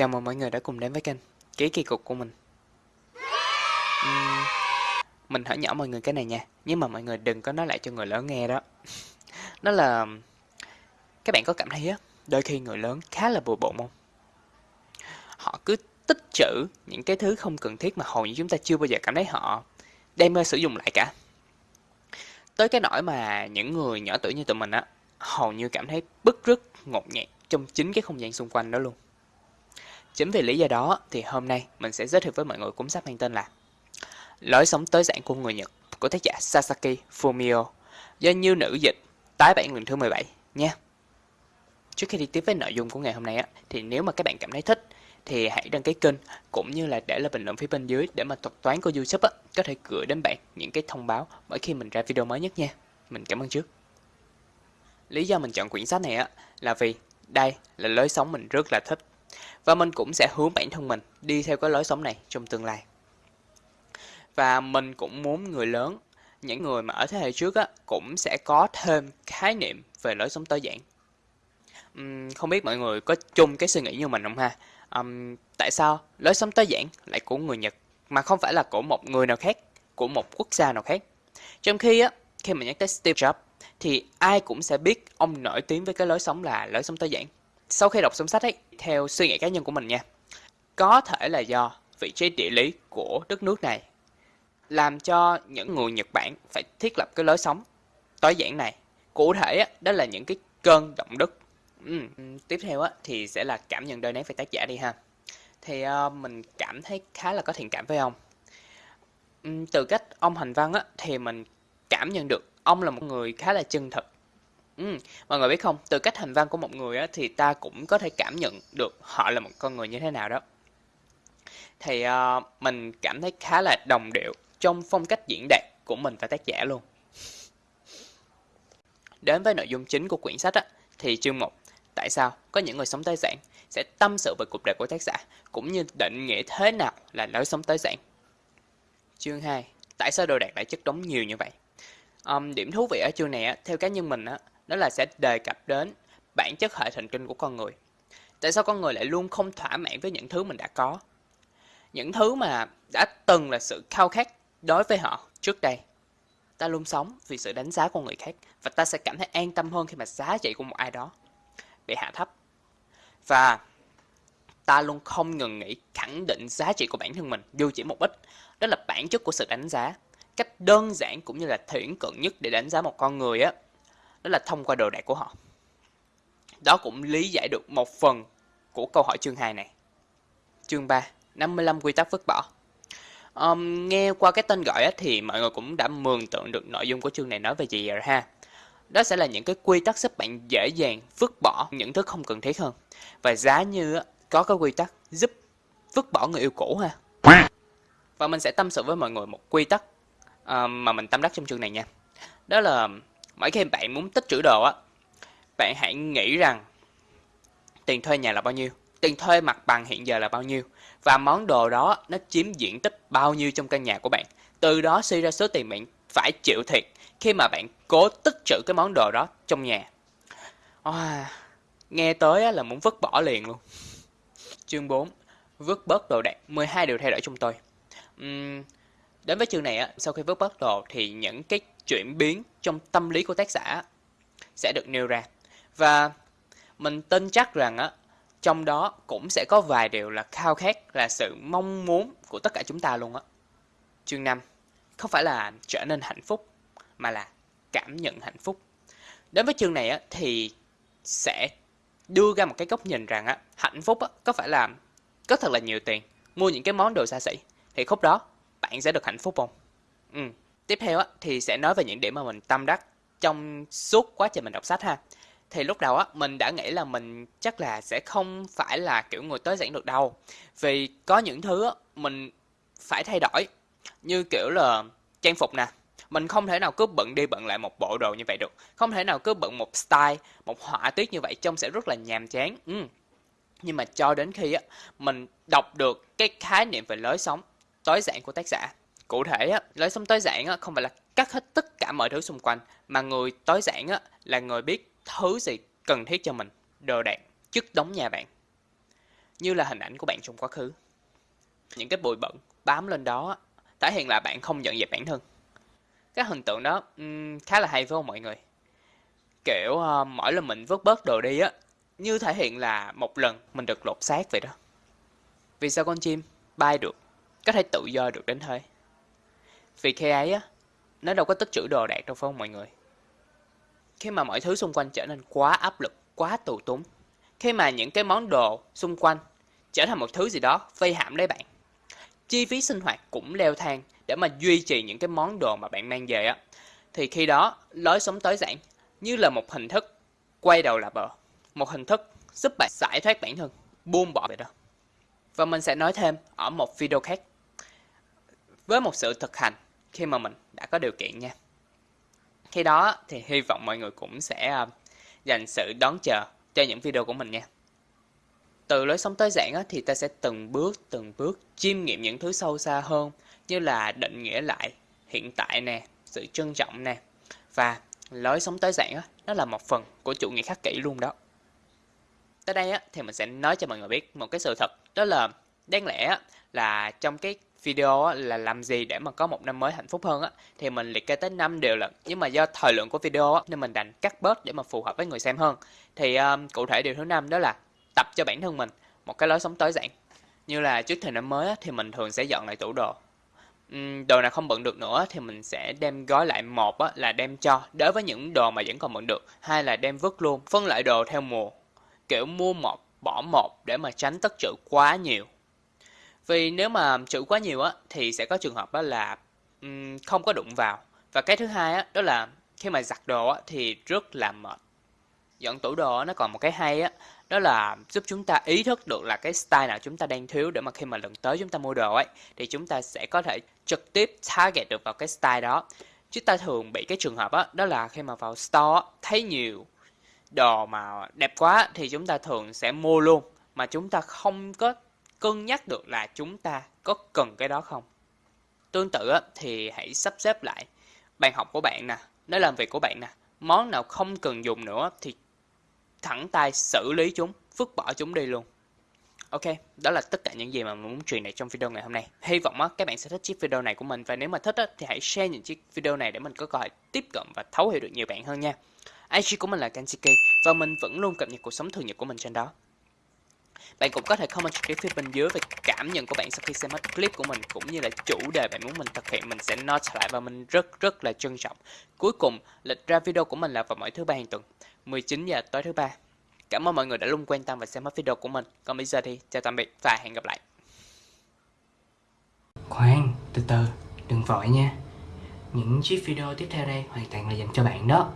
Chào mừng mọi người đã cùng đến với kênh Ký kỳ cục của mình. Uhm, Mình hỏi nhỏ mọi người cái này nha Nhưng mà mọi người đừng có nói lại cho người lớn nghe đó. Đó là Các bạn có cảm thấy á Đôi khi người lớn khá là bừa bộn không? Họ cứ tích trữ những cái thứ không cần thiết mà hầu như chúng ta chưa bao giờ cảm thấy họ đem ra sử dụng lại cả. Tới cái nỗi mà những người nhỏ tuổi như tụi mình á Hầu như cảm thấy bức rứt, ngột ngạt trong chính cái không gian xung quanh đó luôn. Chính vì lý do đó thì hôm nay mình sẽ giới thiệu với mọi người cuốn sách mang tên là Lối sống tới dạng của người Nhật của tác giả Sasaki Fumio do Như Nữ dịch tái bản lần thứ 17 nha. Trước khi đi tiếp với nội dung của ngày hôm nay á, thì nếu mà các bạn cảm thấy thích thì hãy đăng ký kênh cũng như là để lại bình luận phía bên dưới để mà thuật toán của YouTube á, có thể gửi đến bạn những cái thông báo mỗi khi mình ra video mới nhất nha. Mình cảm ơn trước. Lý do mình chọn quyển sách này á là vì đây là lối sống mình rất là thích và mình cũng sẽ hướng bản thân mình đi theo cái lối sống này trong tương lai. Và mình cũng muốn người lớn, những người mà ở thế hệ trước á, cũng sẽ có thêm khái niệm về lối sống tối giản. Uhm, không biết mọi người có chung cái suy nghĩ như mình không ha? uhm, tại sao lối sống tối giản lại của người Nhật mà không phải là của một người nào khác, của một quốc gia nào khác? Trong khi á, khi mà nhắc tới Steve Jobs thì ai cũng sẽ biết ông nổi tiếng với cái lối sống là lối sống tối giản sau khi đọc xong sách ấy, theo suy nghĩ cá nhân của mình nha, có thể là do vị trí địa lý của đất nước này làm cho những người Nhật Bản phải thiết lập cái lối sống tối giản này. Cụ thể á, đó là những cái cơn động đất. Ừ. Tiếp theo á, thì sẽ là cảm nhận đời nét về tác giả đi ha. Thì uh, mình cảm thấy khá là có thiện cảm với ông. Ừ, từ cách ông hành văn á, thì mình cảm nhận được ông là một người khá là chân thật Ừ, mọi người biết không, từ cách hành văn của một người á, thì ta cũng có thể cảm nhận được họ là một con người như thế nào đó. Thì uh, mình cảm thấy khá là đồng điệu trong phong cách diễn đạt của mình và tác giả luôn. Đến với nội dung chính của quyển sách á, thì chương 1, tại sao có những người sống tới giản sẽ tâm sự về cuộc đời của tác giả cũng như định nghĩa thế nào là lối sống tới giản. Chương 2, tại sao đồ đạc lại chất đống nhiều như vậy? Um, điểm thú vị ở chương này á, theo cá nhân mình á, đó là sẽ đề cập đến bản chất hệ thần kinh của con người. Tại sao con người lại luôn không thỏa mãn với những thứ mình đã có? Những thứ mà đã từng là sự khao khát đối với họ trước đây. Ta luôn sống vì sự đánh giá của người khác và ta sẽ cảm thấy an tâm hơn khi mà giá trị của một ai đó bị hạ thấp. Và ta luôn không ngừng nghĩ khẳng định giá trị của bản thân mình dù chỉ một ít. Đó là bản chất của sự đánh giá. Cách đơn giản cũng như là thiển cận nhất để đánh giá một con người á đó là thông qua đồ đạc của họ. Đó cũng lý giải được một phần của câu hỏi chương 2 này. Chương 3, 55 quy tắc vứt bỏ. Um, nghe qua cái tên gọi thì mọi người cũng đã mường tượng được nội dung của chương này nói về gì rồi ha. Đó sẽ là những cái quy tắc giúp bạn dễ dàng vứt bỏ những thứ không cần thiết hơn. Và giá như có cái quy tắc giúp vứt bỏ người yêu cũ ha. Và mình sẽ tâm sự với mọi người một quy tắc um, mà mình tâm đắc trong chương này nha. Đó là mỗi khi bạn muốn tích trữ đồ á bạn hãy nghĩ rằng tiền thuê nhà là bao nhiêu tiền thuê mặt bằng hiện giờ là bao nhiêu và món đồ đó nó chiếm diện tích bao nhiêu trong căn nhà của bạn. Từ đó suy ra số tiền bạn phải chịu thiệt khi mà bạn cố tích trữ cái món đồ đó trong nhà. À, nghe tới là muốn vứt bỏ liền luôn. Chương 4 vứt bớt đồ đạc 12 điều thay đổi trong tôi. Uhm, đến với chương này á sau khi vứt bớt đồ thì những cái chuyển biến trong tâm lý của tác giả sẽ được nêu ra. Và mình tin chắc rằng á, trong đó cũng sẽ có vài điều là khao khát, là sự mong muốn của tất cả chúng ta luôn á. Chương 5 không phải là trở nên hạnh phúc, mà là cảm nhận hạnh phúc. Đến với chương này á, thì sẽ đưa ra một cái góc nhìn rằng á, hạnh phúc á, có phải là có thật là nhiều tiền, mua những cái món đồ xa xỉ, thì khúc đó bạn sẽ được hạnh phúc không? Ừ. Tiếp theo á, thì sẽ nói về những điểm mà mình tâm đắc trong suốt quá trình mình đọc sách ha. Thì lúc đầu á, mình đã nghĩ là mình chắc là sẽ không phải là kiểu người tối giản được đâu. Vì có những thứ á, mình phải thay đổi. Như kiểu là trang phục nè. Mình không thể nào cứ bận đi bận lại một bộ đồ như vậy được. Không thể nào cứ bận một style, một họa tiết như vậy trông sẽ rất là nhàm chán. Ừ. Nhưng mà cho đến khi á, mình đọc được cái khái niệm về lối sống tối giản của tác giả Cụ thể á, lối sống tối giản á, không phải là cắt hết tất cả mọi thứ xung quanh, mà người tối giản á, là người biết thứ gì cần thiết cho mình, đồ đạc, chất đóng nhà bạn. như là hình ảnh của bạn trong quá khứ. Những cái bụi bẩn bám lên đó thể hiện là bạn không nhận dẹp bản thân. Cái hình tượng đó um, khá là hay với mọi người. Kiểu uh, mỗi lần mình vứt bớt đồ đi á, như thể hiện là một lần mình được lột xác vậy đó. Vì sao con chim bay được, có thể tự do được đến thế? Vì khi ấy á, nó đâu có tích trữ đồ đạc đâu phải không mọi người? Khi mà mọi thứ xung quanh trở nên quá áp lực, quá tù túng, khi mà những cái món đồ xung quanh trở thành một thứ gì đó vây hãm lấy bạn, chi phí sinh hoạt cũng leo thang để mà duy trì những cái món đồ mà bạn mang về á, thì khi đó lối sống tối giản như là một hình thức quay đầu là bờ, một hình thức giúp bạn giải thoát bản thân, buông bỏ vậy đó. Và mình sẽ nói thêm ở một video khác với một sự thực hành khi mà mình đã có điều kiện nha. Khi đó thì hy vọng mọi người cũng sẽ à, dành sự đón chờ cho những video của mình nha. Từ lối sống tối giản thì ta sẽ từng bước từng bước chiêm nghiệm những thứ sâu xa hơn như là định nghĩa lại hiện tại nè, sự trân trọng nè. Và lối sống tối giản nó là một phần của chủ nghĩa khắc kỷ luôn đó. Tới đây á, thì mình sẽ nói cho mọi người biết một cái sự thật đó là đáng lẽ là trong cái video là làm gì để mà có một năm mới hạnh phúc hơn á thì mình liệt kê tới 5 điều lận nhưng mà do thời lượng của video nên mình đành cắt bớt để mà phù hợp với người xem hơn. Thì um, cụ thể điều thứ năm đó là tập cho bản thân mình một cái lối sống tối giản. Như là trước thời năm mới á, thì mình thường sẽ dọn lại tủ đồ. Uhm, đồ nào không bận được nữa thì mình sẽ đem gói lại một á, là đem cho đối với những đồ mà vẫn còn bận được hai là đem vứt luôn phân loại đồ theo mùa. Kiểu mua một bỏ một để mà tránh tất trữ quá nhiều vì nếu mà trữ quá nhiều á thì sẽ có trường hợp đó là um, không có đụng vào. Và cái thứ hai á đó là khi mà giặt đồ á thì rất là mệt. Dọn tủ đồ nó còn một cái hay á đó là giúp chúng ta ý thức được là cái style nào chúng ta đang thiếu để mà khi mà lần tới chúng ta mua đồ ấy thì chúng ta sẽ có thể trực tiếp target được vào cái style đó. Chúng ta thường bị cái trường hợp á đó là khi mà vào store thấy nhiều đồ mà đẹp quá thì chúng ta thường sẽ mua luôn mà chúng ta không có cân nhắc được là chúng ta có cần cái đó không. Tương tự thì hãy sắp xếp lại bàn học của bạn nè, nơi làm việc của bạn nè, món nào không cần dùng nữa thì thẳng tay xử lý chúng, vứt bỏ chúng đi luôn. Ok, đó là tất cả những gì mà mình muốn truyền đạt trong video ngày hôm nay. Hy vọng các bạn sẽ thích chiếc video này của mình và nếu mà thích thì hãy share những chiếc video này để mình có cơ hội tiếp cận và thấu hiểu được nhiều bạn hơn nha. IG của mình là Kansiki và mình vẫn luôn cập nhật cuộc sống thường nhật của mình trên đó. Bạn cũng có thể comment trực tiếp phía bên dưới về cảm nhận của bạn sau khi xem hết clip của mình cũng như là chủ đề bạn muốn mình thực hiện mình sẽ note lại và mình rất rất là trân trọng. Cuối cùng, lịch ra video của mình là vào mỗi thứ ba hàng tuần, 19 giờ tối thứ ba. Cảm ơn mọi người đã luôn quan tâm và xem hết video của mình. Còn bây giờ thì chào tạm biệt và hẹn gặp lại. Khoan, từ từ, đừng vội nha. Những chiếc video tiếp theo đây hoàn toàn là dành cho bạn đó.